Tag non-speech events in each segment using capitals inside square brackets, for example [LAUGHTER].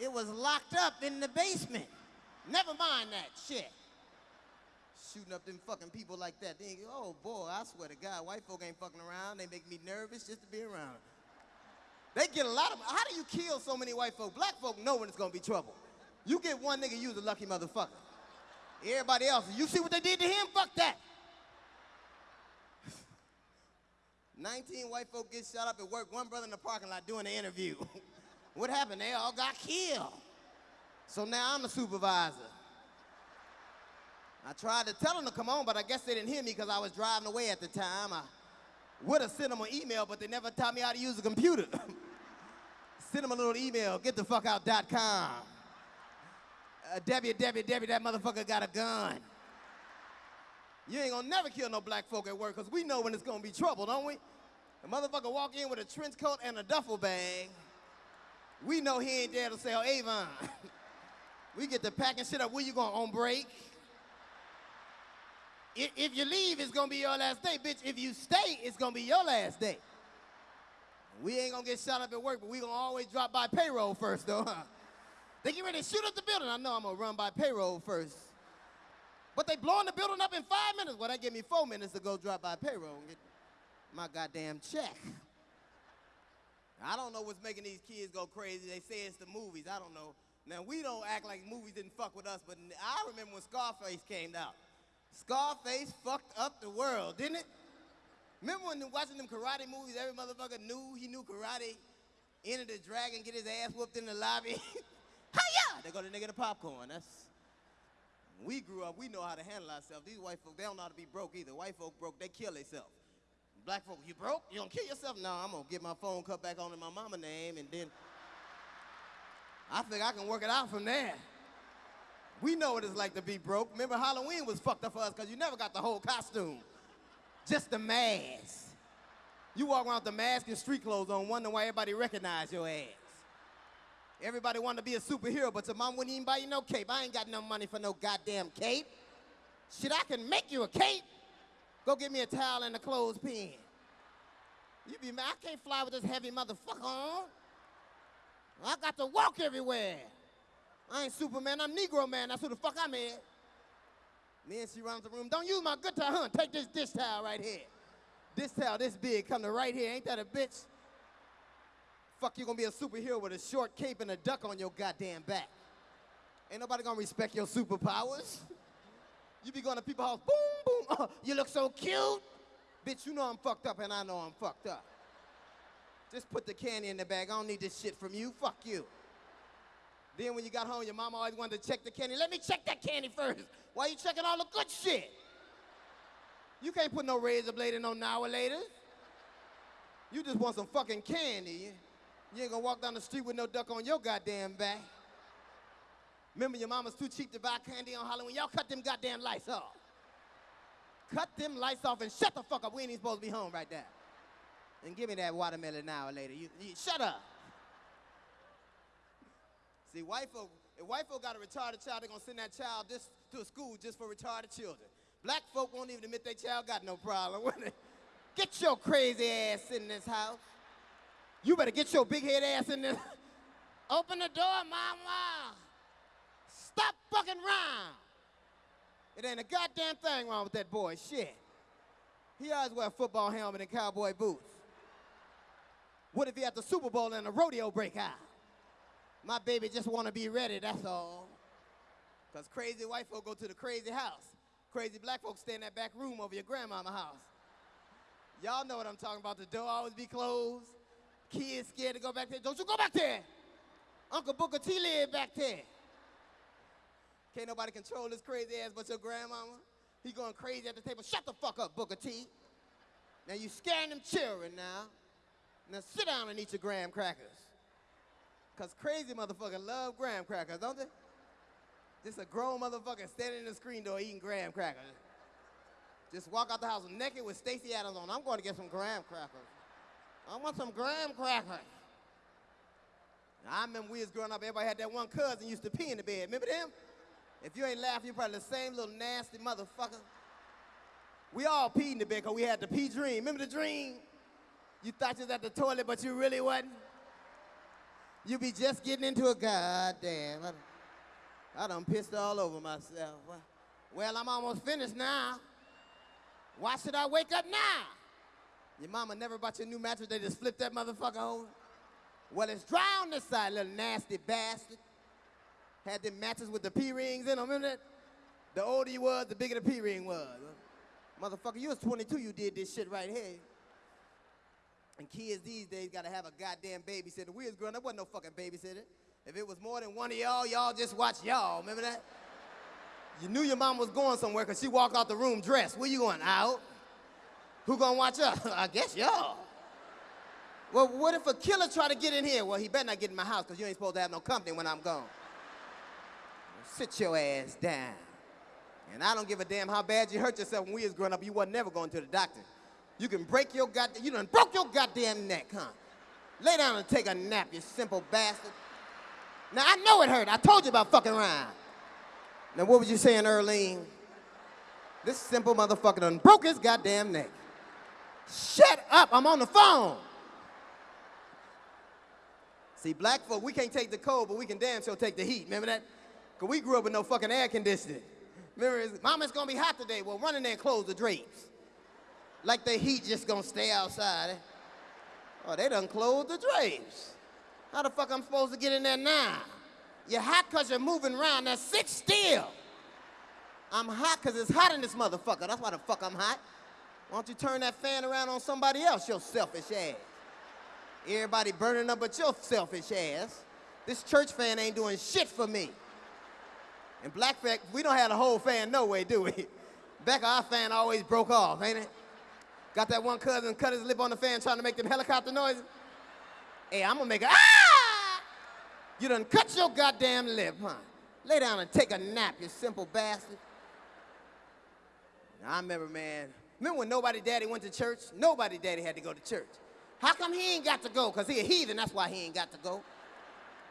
It was locked up in the basement. Never mind that shit. Shooting up them fucking people like that. They, oh boy, I swear to God, white folk ain't fucking around. They make me nervous just to be around. They get a lot of. How do you kill so many white folk? Black folk know when it's gonna be trouble. You get one nigga, you the lucky motherfucker. Everybody else, you see what they did to him? Fuck that. [SIGHS] 19 white folk get shot up at work. One brother in the parking lot doing an interview. [LAUGHS] what happened? They all got killed. So now I'm the supervisor. I tried to tell them to come on, but I guess they didn't hear me because I was driving away at the time. I would have sent them an email, but they never taught me how to use a computer. [LAUGHS] Send them a little email, get the fuck out.com. Uh, Debbie, that motherfucker got a gun. You ain't gonna never kill no black folk at work, because we know when it's gonna be trouble, don't we? The motherfucker walk in with a trench coat and a duffel bag. We know he ain't there to sell oh, Avon. [LAUGHS] we get to packing shit up. Where you going, on break? If, you leave, it's gonna be your last day, bitch. If you stay, it's gonna be your last day. We ain't gonna get shot up at work, but we gonna always drop by payroll first, though, huh? They get ready to shoot up the building. I know I'm gonna run by payroll first. But they blowing the building up in five minutes. Well, that give me four minutes to go drop by payroll and get my goddamn check. I don't know what's making these kids go crazy. They say it's the movies. I don't know. Now, we don't act like movies didn't fuck with us, but I remember when Scarface came out. Scarface fucked up the world, didn't it? Remember when watching them karate movies, every motherfucker knew he knew karate, enter the dragon, get his ass whooped in the lobby. [LAUGHS] Hiya! They go to nigga the popcorn. That's we grew up, we know how to handle ourselves. These white folk, they don't know how to be broke either. White folk broke, they kill themselves. Black folk, you broke? You don't kill yourself? No, I'm gonna get my phone cut back on in my mama name and then I think I can work it out from there. We know what it's like to be broke. Remember Halloween was fucked up for us because you never got the whole costume. Just the mask. You walk around with the mask and street clothes on, wondering why everybody recognize your ass. Everybody wanted to be a superhero, but your mom wouldn't even buy you no cape. I ain't got no money for no goddamn cape. Shit, I can make you a cape. Go get me a towel and a clothespin. You be mad, I can't fly with this heavy motherfucker on. I got to walk everywhere. I ain't Superman, I'm Negro man. That's who the fuck I'm. Me and she runs the room. Don't use my good towel, huh? Take this dish towel right here. This towel this big, come to right here. Ain't that a bitch? Fuck, you gonna be a superhero with a short cape and a duck on your goddamn back. Ain't nobody gonna respect your superpowers. You be going to people's house, boom, boom, oh, [LAUGHS] you look so cute. Bitch, you know I'm fucked up and I know I'm fucked up. Just put the candy in the bag. I don't need this shit from you. Fuck you. Then when you got home, your mama always wanted to check the candy. Let me check that candy first. Why you checking all the good shit? You can't put no razor blade in no now later. You just want some fucking candy. You ain't gonna walk down the street with no duck on your goddamn back. Remember your mama's too cheap to buy candy on Halloween? Y'all cut them goddamn lights off. Cut them lights off and shut the fuck up. We ain't even supposed to be home right now. And give me that watermelon now or later. You, you, shut up. See, white folk, if white folk got a retarded child, they're gonna send that child just to a school just for retarded children. Black folk won't even admit their child got no problem [LAUGHS] with it. Get your crazy ass in this house. You better get your big head ass in this. [LAUGHS] Open the door, mama. Stop fucking around. It ain't a goddamn thing wrong with that boy. Shit. He always wear a football helmet and cowboy boots. What if he at the Super Bowl and a rodeo break out? My baby just want to be ready, that's all. Because crazy white folk go to the crazy house. Crazy black folks stay in that back room over your grandmama house. Y'all know what I'm talking about. The door always be closed. Kids scared to go back there. Don't you go back there. Uncle Booker T live back there. Can't nobody control this crazy ass but your grandmama. He going crazy at the table. Shut the fuck up, Booker T. Now you scaring them children now. Now sit down and eat your graham crackers. Cause crazy motherfuckers love graham crackers, don't they? Just a grown motherfucker standing in the screen door eating graham crackers. Just walk out the house naked with Stacy Adams on. I'm going to get some graham crackers. I want some graham crackers. I remember we was growing up, everybody had that one cousin used to pee in the bed. Remember them? If you ain't laughing, you're probably the same little nasty motherfucker. We all peed in the bed because we had the pee dream. Remember the dream? You thought you was at the toilet, but you really wasn't. You be just getting into a goddamn. I, done pissed all over myself. Well, I'm almost finished now. Why should I wake up now? Your mama never bought you a new mattress, they just flipped that motherfucker over. Well, it's on this side, little nasty bastard. Had them matches with the P-rings in them, remember that? The older you was, the bigger the P-ring was. Motherfucker, you was 22, you did this shit right here. And kids these days gotta have a goddamn babysitter. We was growing up, wasn't no fucking babysitter. If it was more than one of y'all, y'all just watch y'all, remember that? You knew your mom was going somewhere because she walked out the room dressed. Where you going, out? Who gonna watch us? [LAUGHS] I guess y'all. Well, what if a killer try to get in here? Well, he better not get in my house because you ain't supposed to have no company when I'm gone. Sit your ass down. And I don't give a damn how bad you hurt yourself when we was growing up. You wasn't never going to the doctor. You can break your goddamn, you done broke your goddamn neck, huh? Lay down and take a nap, you simple bastard. Now, I know it hurt. I told you about fucking around. Now, what was you saying, Earlene? This simple motherfucker done broke his goddamn neck. Shut up, I'm on the phone. See, black folk, we can't take the cold, but we can damn sure take the heat. Remember that? Because we grew up with no fucking air conditioning. Remember, Mama, it's gonna be hot today. Well, run in there and close the drapes. Like the heat just gonna stay outside. Oh, they done closed the drapes. How the fuck I'm supposed to get in there now? You're hot because you're moving around. Now sit still. I'm hot because it's hot in this motherfucker. That's why the fuck I'm hot. Why don't you turn that fan around on somebody else, your selfish ass? Everybody burning up but your selfish ass. This church fan ain't doing shit for me. And black fact, we don't have the whole fan no way, do we? [LAUGHS] Back our fan always broke off, ain't it? Got that one cousin cut his lip on the fan trying to make them helicopter noises? Hey, I'm gonna make a ah! You done cut your goddamn lip, huh? Lay down and take a nap, you simple bastard. I remember, man, remember when nobody daddy went to church? Nobody daddy had to go to church. How come he ain't got to go? Because he a heathen, that's why he ain't got to go.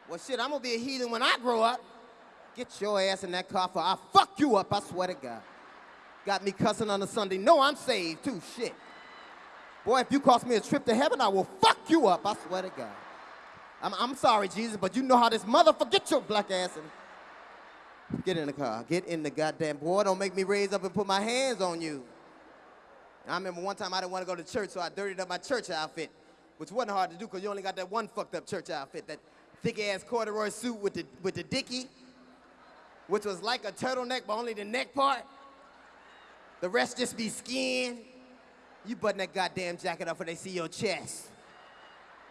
Well, shit, I'm gonna be a heathen when I grow up. Get your ass in that car for I'll fuck you up, I swear to God. Got me cussing on a Sunday. No, I'm saved too, shit. Boy, if you cost me a trip to heaven, I will fuck you up, I swear to God. I'm, I'm sorry, Jesus, but you know how this motherfucker, get your black ass in. Get in the car, get in the goddamn, boy, don't make me raise up and put my hands on you. I remember one time I didn't want to go to church, so I dirtied up my church outfit, which wasn't hard to do because you only got that one fucked up church outfit, that thick ass corduroy suit with the, with the dicky, which was like a turtleneck, but only the neck part. The rest just be skin. You button that goddamn jacket up when they see your chest.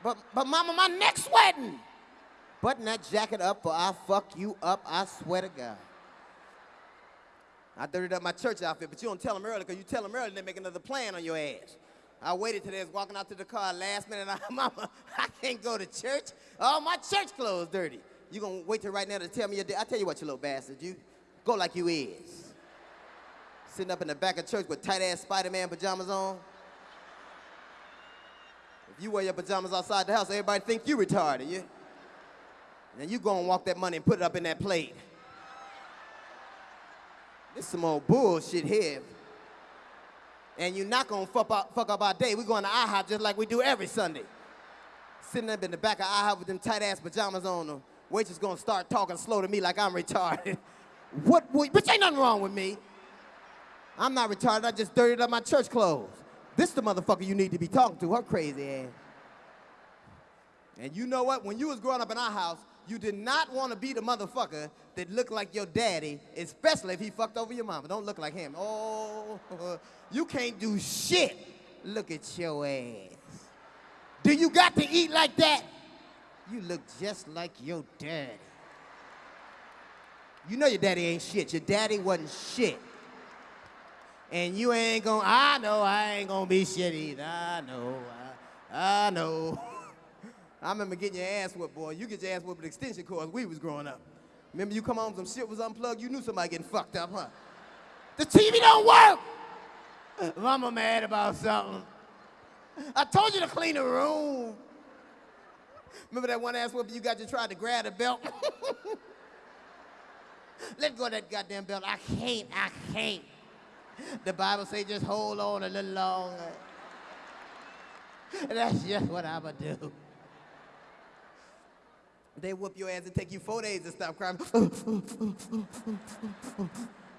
But, but mama, my neck's sweating. Button that jacket up or I'll fuck you up, I swear to God. I dirtied up my church outfit, but you don't tell them early, because you tell them early, they make another plan on your ass. I waited till they was walking out to the car last minute, and I, [LAUGHS] mama, I can't go to church. All my church clothes dirty. You gonna wait till right now to tell me your day? I tell you what, you little bastard, you go like you is sitting up in the back of church with tight-ass Spider-Man pajamas on. If you wear your pajamas outside the house, everybody think you retarded, yeah? Now you go and walk that money and put it up in that plate. This some old bullshit here. And you're not gonna fuck up, fuck up our day. We're going to IHOP just like we do every Sunday. Sitting up in the back of IHOP with them tight-ass pajamas on, the waitress gonna start talking slow to me like I'm retarded. [LAUGHS] what, what, but ain't nothing wrong with me. I'm not retarded, I just dirtied up my church clothes. This is the motherfucker you need to be talking to, her crazy ass. And you know what? When you was growing up in our house, you did not want to be the motherfucker that looked like your daddy, especially if he fucked over your mama. Don't look like him. Oh, [LAUGHS] you can't do shit. Look at your ass. Do you got to eat like that? You look just like your daddy. You know your daddy ain't shit. Your daddy wasn't shit and you ain't gonna, I know I ain't gonna be shit either. I know, I, I know. [LAUGHS] I remember getting your ass whooped, boy. You get your ass whooped with extension cords we was growing up. Remember you come home, some shit was unplugged, you knew somebody getting fucked up, huh? The TV don't work! [LAUGHS] Mama mad about something. I told you to clean the room. Remember that one ass whooping you got you tried to grab the belt? [LAUGHS] Let go of that goddamn belt. I can't, I can't. The Bible say just hold on a little longer. [LAUGHS] That's just what I'ma do. They whoop your ass and take you four days to stop crying. [LAUGHS]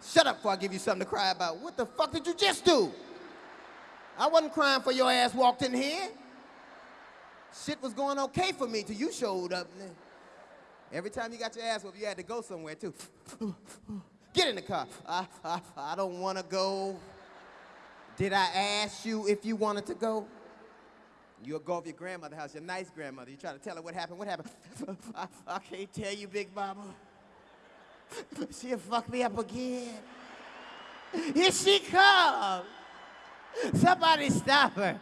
Shut up before I give you something to cry about. What the fuck did you just do? I wasn't crying for your ass walked in here. Shit was going okay for me till you showed up. Every time you got your ass whooped, you had to go somewhere too. Get in the car. I, I, I don't want to go. Did I ask you if you wanted to go? You'll go over your grandmother's house, your nice grandmother. You try to tell her what happened. What happened? I, I can't tell you, Big Mama. She'll fuck me up again. Here she comes. Somebody stop her.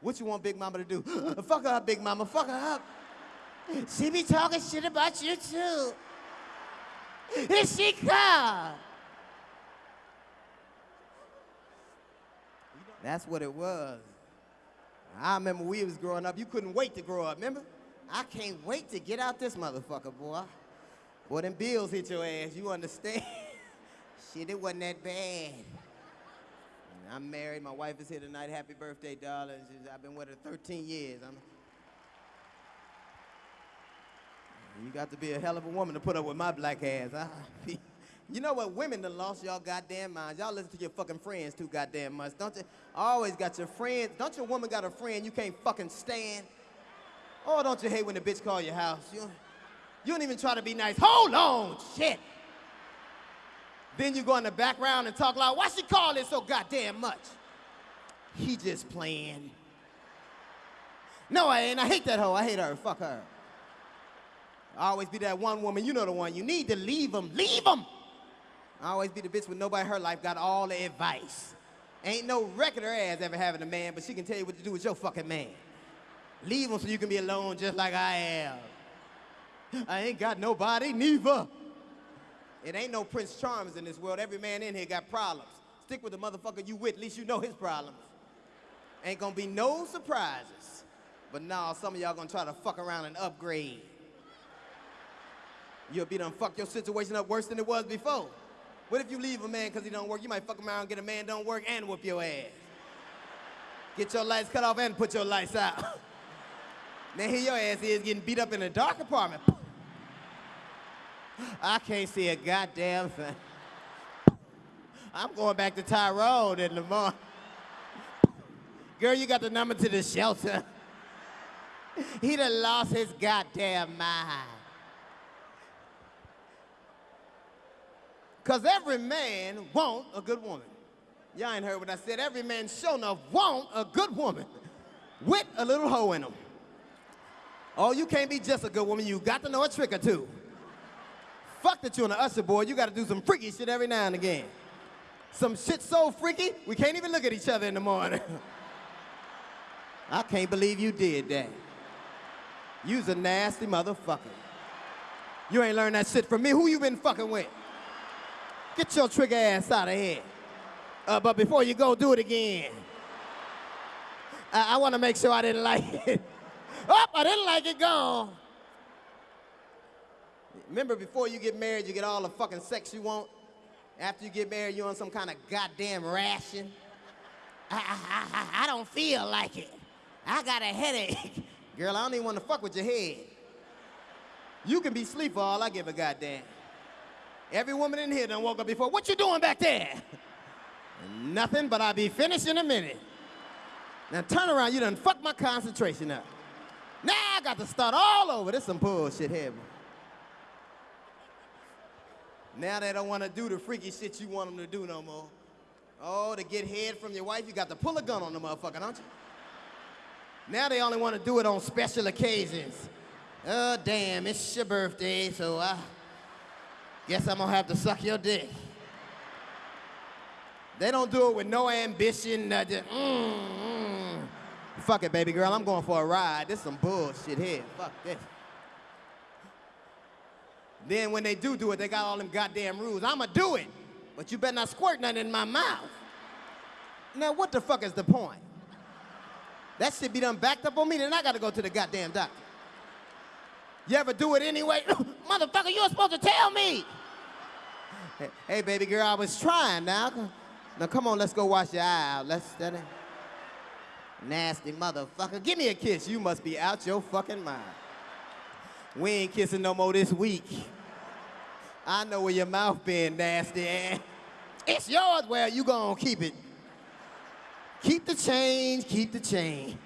What you want Big Mama to do? [GASPS] Fuck her up, Big Mama. Fuck her up. She be talking shit about you too. Here she comes. That's what it was. I remember we was growing up, you couldn't wait to grow up, remember? I can't wait to get out this motherfucker, boy. Boy, them bills hit your ass, you understand? [LAUGHS] Shit, it wasn't that bad. I'm married, my wife is here tonight. Happy birthday, darling. She's, I've been with her 13 years. I'm, you got to be a hell of a woman to put up with my black ass. Huh? [LAUGHS] You know what? Women done lost y'all goddamn minds. Y'all listen to your fucking friends too goddamn much, don't you? Always got your friends. Don't your woman got a friend you can't fucking stand? Oh, don't you hate when the bitch call your house? You, you don't even try to be nice. Hold on, shit. Then you go in the background and talk loud. Why she call it so goddamn much? He just playing. No, I ain't. I hate that hoe. I hate her. Fuck her. I always be that one woman. You know the one. You need to leave them. Leave them. I always be the bitch with nobody her life got all the advice. Ain't no record her ass ever having a man, but she can tell you what to do with your fucking man. Leave him so you can be alone just like I am. I ain't got nobody, neither. It ain't no Prince Charmers in this world. Every man in here got problems. Stick with the motherfucker you with, at least you know his problems. Ain't gonna be no surprises. But now some of y'all gonna try to fuck around and upgrade. You'll be done fuck your situation up worse than it was before. What if you leave a man because he don't work? You might fuck around, get a man don't work, and whoop your ass. Get your lights cut off and put your lights out. [LAUGHS] now here your ass is getting beat up in a dark apartment. I can't see a goddamn thing. I'm going back to Tyrone in the morning. Girl, you got the number to the shelter. he done lost his goddamn mind. Because every man want a good woman. Y'all ain't heard what I said. Every man sure enough want a good woman with a little hoe in them. Oh, you can't be just a good woman. You got to know a trick or two. Fuck that you're an usher boy, You got to do some freaky shit every now and again. Some shit so freaky, we can't even look at each other in the morning. [LAUGHS] I can't believe you did that. You's a nasty motherfucker. You ain't learned that shit from me. Who you been fucking with? Get your trigger ass out of here. Uh, but before you go, do it again. I, I want to make sure I didn't like it. [LAUGHS] oh, I didn't like it, gone. Remember, before you get married, you get all the fucking sex you want. After you get married, you're on some kind of goddamn ration. I, I, I, I don't feel like it. I got a headache. [LAUGHS] Girl, I don't even want to fuck with your head. You can be asleep for all I give a goddamn. Every woman in here done woke up before. What you doing back there? [LAUGHS] Nothing, but I'll be finished in a minute. Now turn around, you done fucked my concentration up. Now I got to start all over. This some bullshit here. Now they don't want to do the freaky shit you want them to do no more. Oh, to get head from your wife, you got to pull a gun on the motherfucker, don't you? Now they only want to do it on special occasions. Oh, damn, it's your birthday, so I... Guess I'm gonna have to suck your dick. They don't do it with no ambition, just, mm, mm. Fuck it, baby girl, I'm going for a ride. This some bullshit here. Fuck this. Then when they do do it, they got all them goddamn rules. I'ma do it, but you better not squirt nothing in my mouth. Now, what the fuck is the point? That shit be done backed up on me, then I gotta go to the goddamn doctor. You ever do it anyway? [LAUGHS] Motherfucker, you were supposed to tell me. Hey, baby girl, I was trying now. Now, come on, let's go wash your eye out. Let's, that Nasty motherfucker. Give me a kiss. You must be out your fucking mind. We ain't kissing no more this week. I know where your mouth been, nasty ass. It's yours. Well, you gonna keep it. Keep the change, keep the change.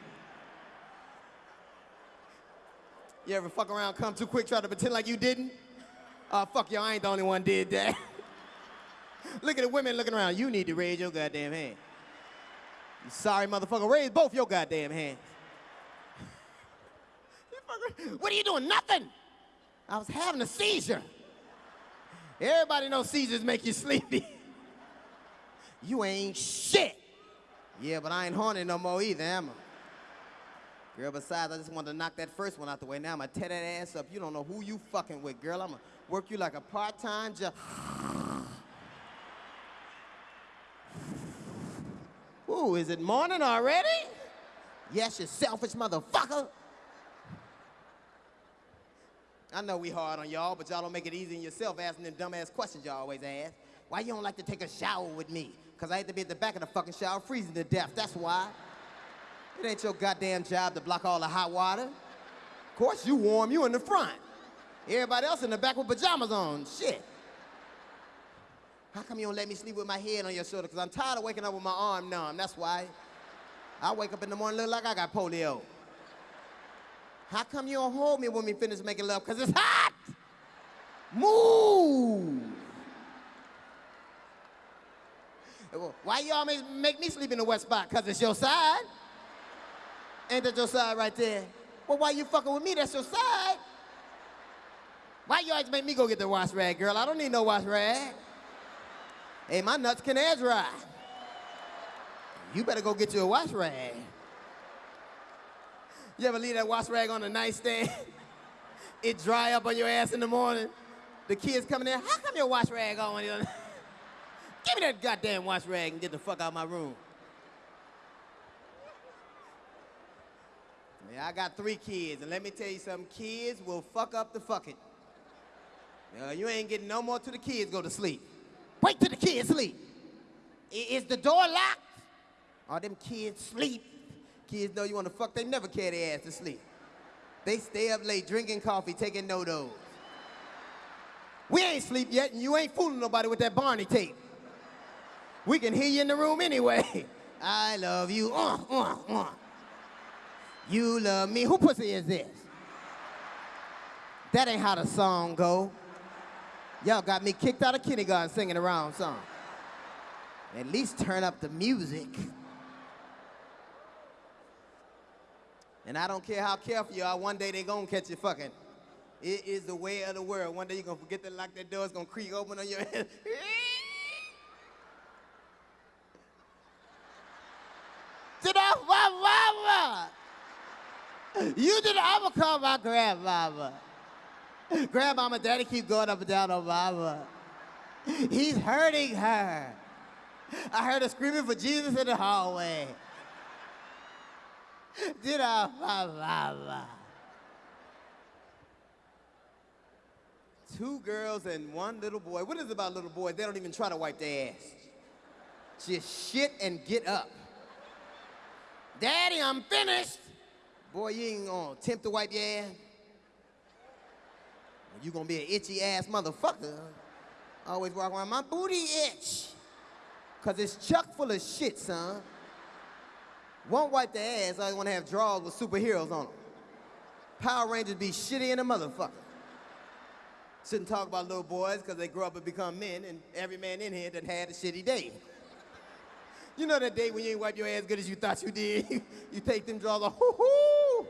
You ever fuck around, come too quick, try to pretend like you didn't? Oh, fuck y'all, I ain't the only one did that. [LAUGHS] Look at the women looking around. You need to raise your goddamn hand. You sorry motherfucker, raise both your goddamn hands. What are you doing? Nothing. I was having a seizure. Everybody knows seizures make you sleepy. [LAUGHS] you ain't shit. Yeah, but I ain't horny no more either, am I? Girl, besides, I just wanted to knock that first one out the way. Now I'm gonna tear that ass up. You don't know who you fucking with, girl. I'm gonna work you like a part-time job. [SIGHS] Ooh, is it morning already? Yes, you selfish motherfucker. I know we hard on y'all, but y'all don't make it easy on yourself asking them dumbass questions y'all always ask. Why you don't like to take a shower with me? Because I had to be at the back of the fucking shower freezing to death, that's why. It ain't your goddamn job to block all the hot water. Of course, you warm, you in the front. Everybody else in the back with pajamas on, shit. How come you don't let me sleep with my head on your shoulder? Because I'm tired of waking up with my arm numb, that's why. I wake up in the morning look like I got polio. How come you don't hold me when we finish making love? Because it's hot! Move! Why you always make me sleep in the wet spot? Because it's your side. Ain't that your side right there? Well, why you fucking with me? That's your side. Why you always make me go get the wash rag, girl? I don't need no wash rag. Hey, my nuts can air dry. You better go get you a wash rag. You ever leave that wash rag on the nightstand? [LAUGHS] it dry up on your ass in the morning. The kids coming in, how come your wash rag on? [LAUGHS] Give me that goddamn wash rag and get the fuck out of my room. Yeah, I got three kids, and let me tell you something, kids will fuck up the fucking. Uh, you ain't getting no more till the kids go to sleep. Wait till the kids sleep. I is the door locked? Are them kids sleep? Kids know you want to fuck, they never carry their ass to sleep. They stay up late drinking coffee, taking NoDoz. We ain't sleep yet, and you ain't fooling nobody with that Barney tape. We can hear you in the room anyway. [LAUGHS] I love you. Uh, uh, uh. You love me. Who pussy is this? That ain't how the song go. Y'all got me kicked out of kindergarten singing around song. At least turn up the music. And I don't care how careful you are, one day they gonna catch you fucking. It is the way of the world. One day you're gonna forget to lock that door, it's gonna creak open on your head. [LAUGHS] did to the mama! You did I'm gonna call my grandmama. Grandmama, daddy keep going up and down on mama. He's hurting her. I heard her screaming for Jesus in the hallway. Did I? Mama. Two girls and one little boy. What is it about little boys? They don't even try to wipe their ass. Just shit and get up. Daddy, I'm finished. Boy, you ain't gonna attempt to wipe your ass. You gonna be an itchy ass motherfucker. Always walk around, my booty itch. Cause it's chuck full of shit, son. Won't wipe their ass, I wanna have drawers with superheroes on them. Power Rangers be shitty in a motherfucker. Shouldn't talk about little boys because they grow up and become men, and every man in here that had a shitty day. You know that day when you ain't wipe your ass good as you thought you did? [LAUGHS] you take them drawers off, hoo-hoo!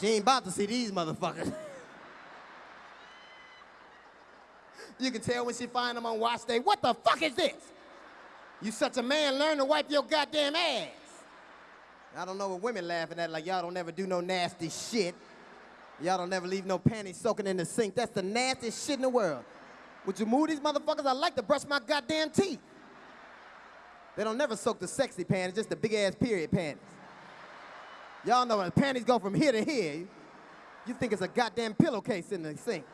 She ain't about to see these motherfuckers. [LAUGHS] you can tell when she find them on watch day, what the fuck is this? You such a man, learn to wipe your goddamn ass. I don't know what women laughing at, like y'all don't ever do no nasty shit. Y'all don't ever leave no panties soaking in the sink. That's the nastiest shit in the world. Would you move these motherfuckers? I like to brush my goddamn teeth. They don't never soak the sexy panties, just the big ass period panties. Y'all know when the panties go from here to here, you think it's a goddamn pillowcase in the sink.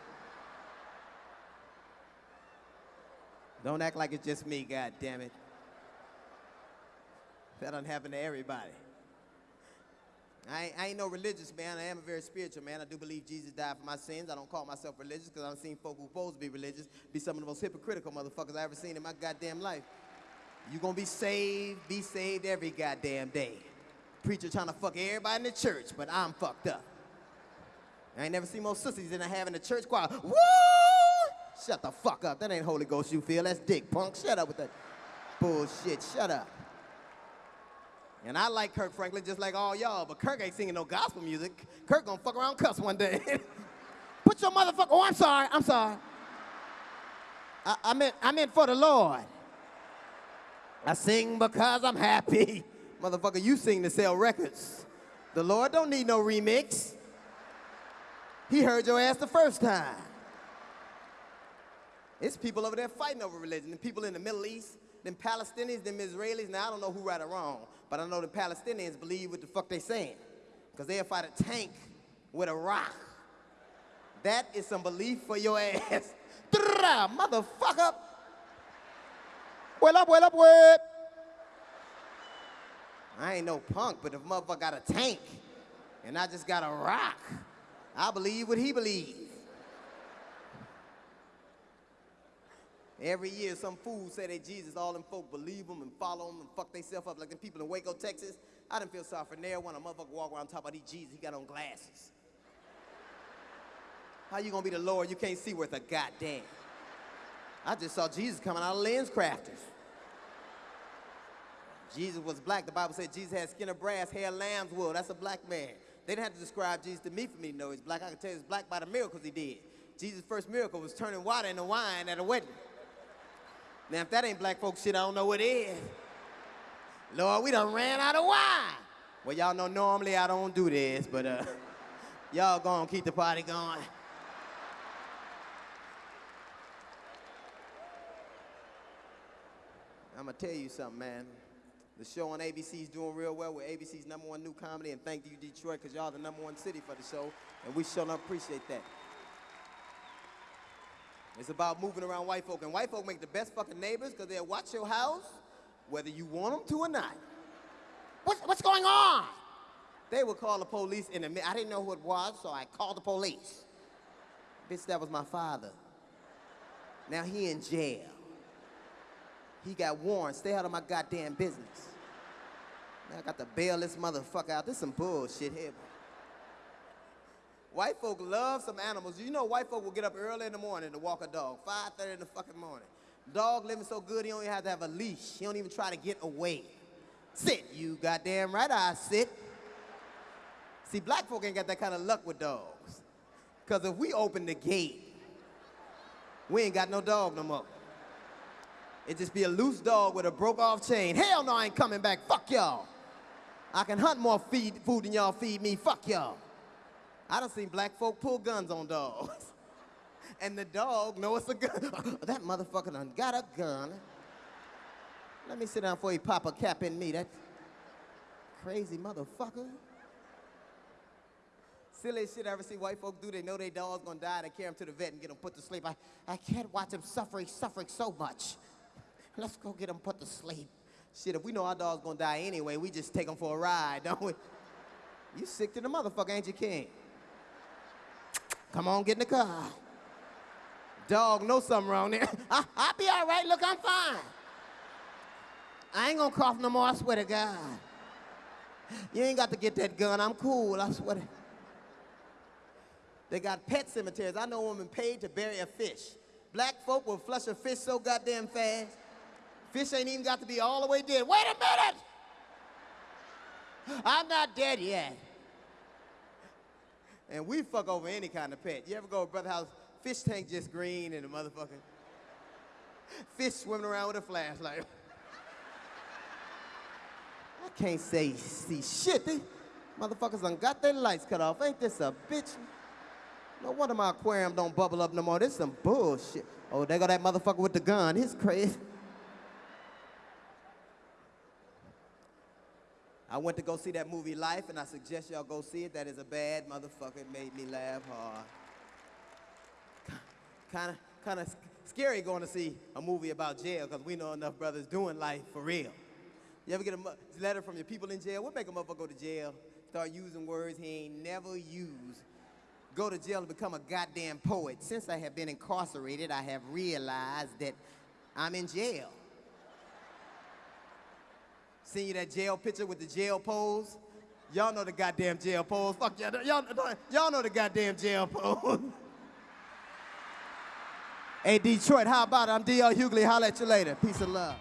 Don't act like it's just me, god damn it. That doesn't happen to everybody. I ain't, no religious man. I am a very spiritual man. I do believe Jesus died for my sins. I don't call myself religious because I've seen folk who supposed to be religious be some of the most hypocritical motherfuckers I ever seen in my goddamn life. You gonna be saved, be saved every goddamn day. Preacher trying to fuck everybody in the church, but I'm fucked up. I ain't never seen more sissies than I have in the church choir. Woo! Shut the fuck up. That ain't Holy Ghost you feel. That's dick punk. Shut up with that bullshit. Shut up. And I like Kirk Franklin just like all y'all, but Kirk ain't singing no gospel music. Kirk gonna fuck around cuss one day. [LAUGHS] Put your motherfucker, oh, I'm sorry, I'm sorry. I, I, meant, I meant for the Lord. I sing because I'm happy. [LAUGHS] Motherfucker, you sing to sell records. The Lord don't need no remix. He heard your ass the first time. It's people over there fighting over religion. The people in the Middle East, them Palestinians, them Israelis. Now, I don't know who right or wrong, but I know the Palestinians believe what the fuck they saying. Because they'll fight a tank with a rock. That is some belief for your [LAUGHS] ass. Motherfucker. Well up, well up, well. I ain't no punk, but if motherfucker got a tank and I just got a rock, I believe what he believes. Every year, some fool say that Jesus, all them folk believe him and follow him and fuck themselves up like them people in Waco, Texas. I didn't feel sorry for near one. A motherfucker walk around talking about these Jesus, he got on glasses. How you gonna be the Lord? You can't see worth a goddamn. I just saw Jesus coming out of LensCrafters. Jesus was black. The Bible said Jesus had skin of brass, hair lamb's wool. That's a black man. They didn't have to describe Jesus to me for me to know he's black. I can tell you he's black by the miracles he did. Jesus' first miracle was turning water into wine at a wedding. Now, if that ain't black folks shit, I don't know what is. Lord, we done ran out of wine. Well, y'all know normally I don't do this, but uh, [LAUGHS] y'all gonna keep the party going. I'm gonna tell you something, man. The show on ABC is doing real well. We're ABC's number one new comedy, and thank you, Detroit, because y'all the number one city for the show, and we sure appreciate that. It's about moving around white folk. And white folk make the best fucking neighbors because they'll watch your house whether you want them to or not. What's, what's going on? They would call the police in a minute. I didn't know who it was, so I called the police. Bitch, that was my father. Now he in jail. He got warrants. Stay out of my goddamn business. Now I got to bail this motherfucker out. This some bullshit here. White folk love some animals. You know white folk will get up early in the morning to walk a dog, 5.30 in the fucking morning. Dog living so good, he don't even have to have a leash. He don't even try to get away. Sit, you goddamn right I sit. See, black folk ain't got that kind of luck with dogs. Because if we open the gate, we ain't got no dog no more. It just be a loose dog with a broke off chain. Hell no, I ain't coming back. Fuck y'all. I can hunt more feed, food than y'all feed me. Fuck y'all. I done seen black folk pull guns on dogs. [LAUGHS] And the dog know it's a gun. [LAUGHS] Oh, that motherfucker done got a gun. Let me sit down before he pop a cap in me. That crazy motherfucker. Silly shit I ever see white folk do. They know their dog's gonna die. They carry him to the vet and get him put to sleep. I, I can't watch him suffering, suffering so much. [LAUGHS] Let's go get him put to sleep. Shit, if we know our dog's gonna die anyway, we just take him for a ride, don't we? You sick to the motherfucker, ain't you, King? Come on, get in the car. Dog know something wrong there. [LAUGHS] I, I'll be all right. Look, I'm fine. I ain't gonna cough no more, I swear to God. You ain't got to get that gun. I'm cool, I swear to They got pet cemeteries. I know a woman paid to bury a fish. Black folk will flush a fish so goddamn fast. Fish ain't even got to be all the way dead. Wait a minute! I'm not dead yet. And we fuck over any kind of pet. You ever go to brother house, fish tank just green and a motherfucker. [LAUGHS] Fish swimming around with a flashlight. [LAUGHS] I can't say see shit. These motherfuckers done got their lights cut off. Ain't this a bitch? No wonder my aquarium don't bubble up no more. This some bullshit. Oh, they got that motherfucker with the gun. He's crazy. I went to go see that movie Life, and I suggest y'all go see it. That is a bad motherfucker. It made me laugh hard. Kind of, kind of scary going to see a movie about jail because we know enough brothers doing life for real. You ever get a letter from your people in jail? What make a motherfucker go to jail? start using words he ain't never used. Go to jail and become a goddamn poet. Since I have been incarcerated, I have realized that I'm in jail. Seen you that jail picture with the jail pose? Y'all know the goddamn jail pose. Fuck y'all. Y'all, y'all know the goddamn jail pose. [LAUGHS] hey, Detroit, how about it? I'm D.L. Hughley. Holla at you later. Peace and love.